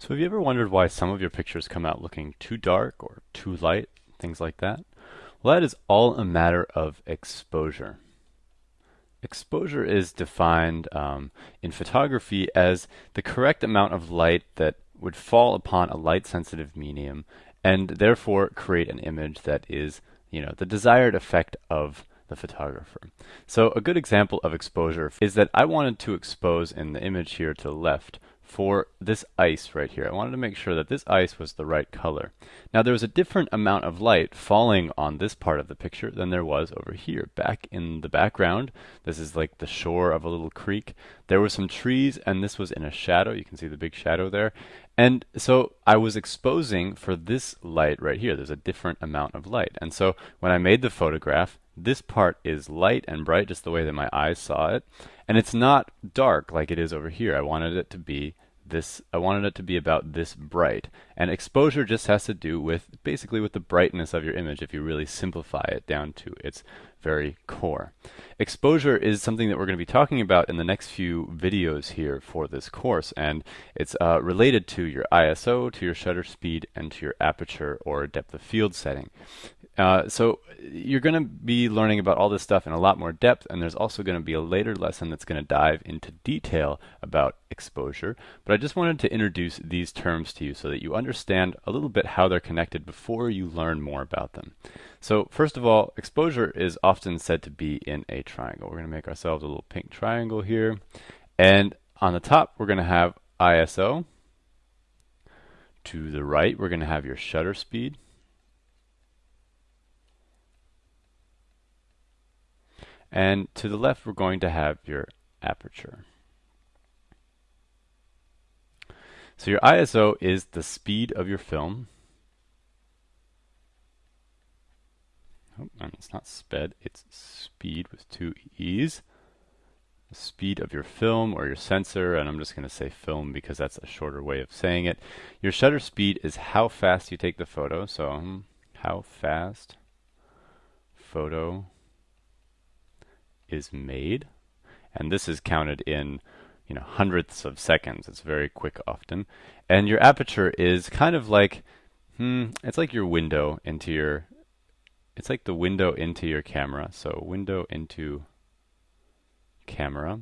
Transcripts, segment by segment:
So have you ever wondered why some of your pictures come out looking too dark or too light, things like that? Well, that is all a matter of exposure. Exposure is defined um, in photography as the correct amount of light that would fall upon a light-sensitive medium and therefore create an image that is, you know, the desired effect of the photographer. So a good example of exposure is that I wanted to expose in the image here to the left for this ice right here. I wanted to make sure that this ice was the right color. Now there was a different amount of light falling on this part of the picture than there was over here. Back in the background, this is like the shore of a little creek. There were some trees and this was in a shadow. You can see the big shadow there. And so I was exposing for this light right here. There's a different amount of light. And so when I made the photograph, this part is light and bright just the way that my eyes saw it. And it's not dark like it is over here. I wanted it to be this I wanted it to be about this bright. And exposure just has to do with basically with the brightness of your image if you really simplify it down to its very core. Exposure is something that we're going to be talking about in the next few videos here for this course and it's uh, related to your ISO, to your shutter speed, and to your aperture or depth of field setting. Uh, so you're going to be learning about all this stuff in a lot more depth, and there's also going to be a later lesson that's going to dive into detail about exposure. But I just wanted to introduce these terms to you so that you understand a little bit how they're connected before you learn more about them. So first of all, exposure is often said to be in a triangle. We're going to make ourselves a little pink triangle here. And on the top, we're going to have ISO. To the right, we're going to have your shutter speed. And to the left, we're going to have your aperture. So your ISO is the speed of your film. Oh, and it's not sped, it's speed with two E's. The speed of your film or your sensor, and I'm just going to say film because that's a shorter way of saying it. Your shutter speed is how fast you take the photo. So um, how fast photo is made. And this is counted in you know hundredths of seconds. It's very quick often. And your aperture is kind of like hmm, it's like your window into your it's like the window into your camera. So window into camera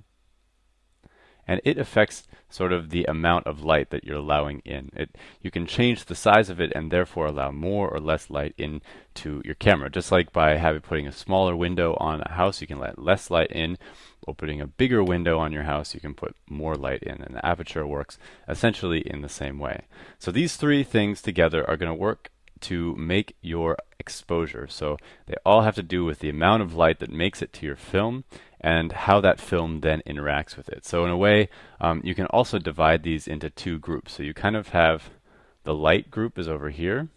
and it affects sort of the amount of light that you're allowing in. It you can change the size of it and therefore allow more or less light into your camera. Just like by having putting a smaller window on a house, you can let less light in. Or putting a bigger window on your house, you can put more light in, and the aperture works essentially in the same way. So these three things together are going to work to make your exposure. So they all have to do with the amount of light that makes it to your film and how that film then interacts with it. So in a way, um, you can also divide these into two groups. So you kind of have the light group is over here.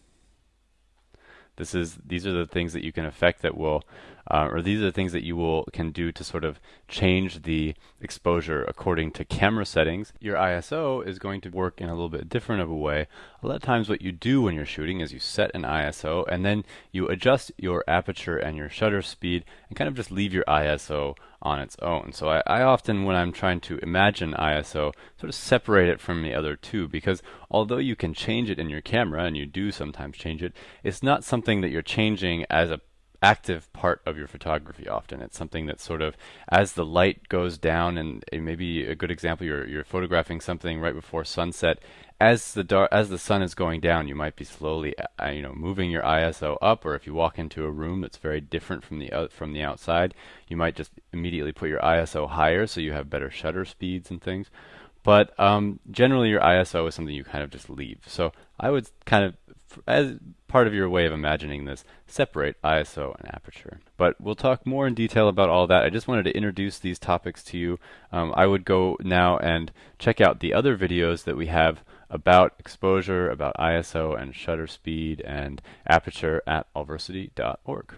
This is these are the things that you can affect that will uh, or these are the things that you will can do to sort of change the exposure according to camera settings. Your ISO is going to work in a little bit different of a way. A lot of times what you do when you're shooting is you set an ISO and then you adjust your aperture and your shutter speed and kind of just leave your ISO on its own. So I, I, often, when I'm trying to imagine ISO, sort of separate it from the other two because although you can change it in your camera, and you do sometimes change it, it's not something that you're changing as a active part of your photography often. It's something that sort of, as the light goes down, and maybe a good example, you're, you're photographing something right before sunset. As the dark, as the sun is going down, you might be slowly, uh, you know, moving your ISO up. Or if you walk into a room that's very different from the uh, from the outside, you might just immediately put your ISO higher so you have better shutter speeds and things. But um, generally, your ISO is something you kind of just leave. So I would kind of as part of your way of imagining this, separate ISO and aperture. But we'll talk more in detail about all that. I just wanted to introduce these topics to you. Um, I would go now and check out the other videos that we have about exposure, about ISO and shutter speed and aperture at allversity.org.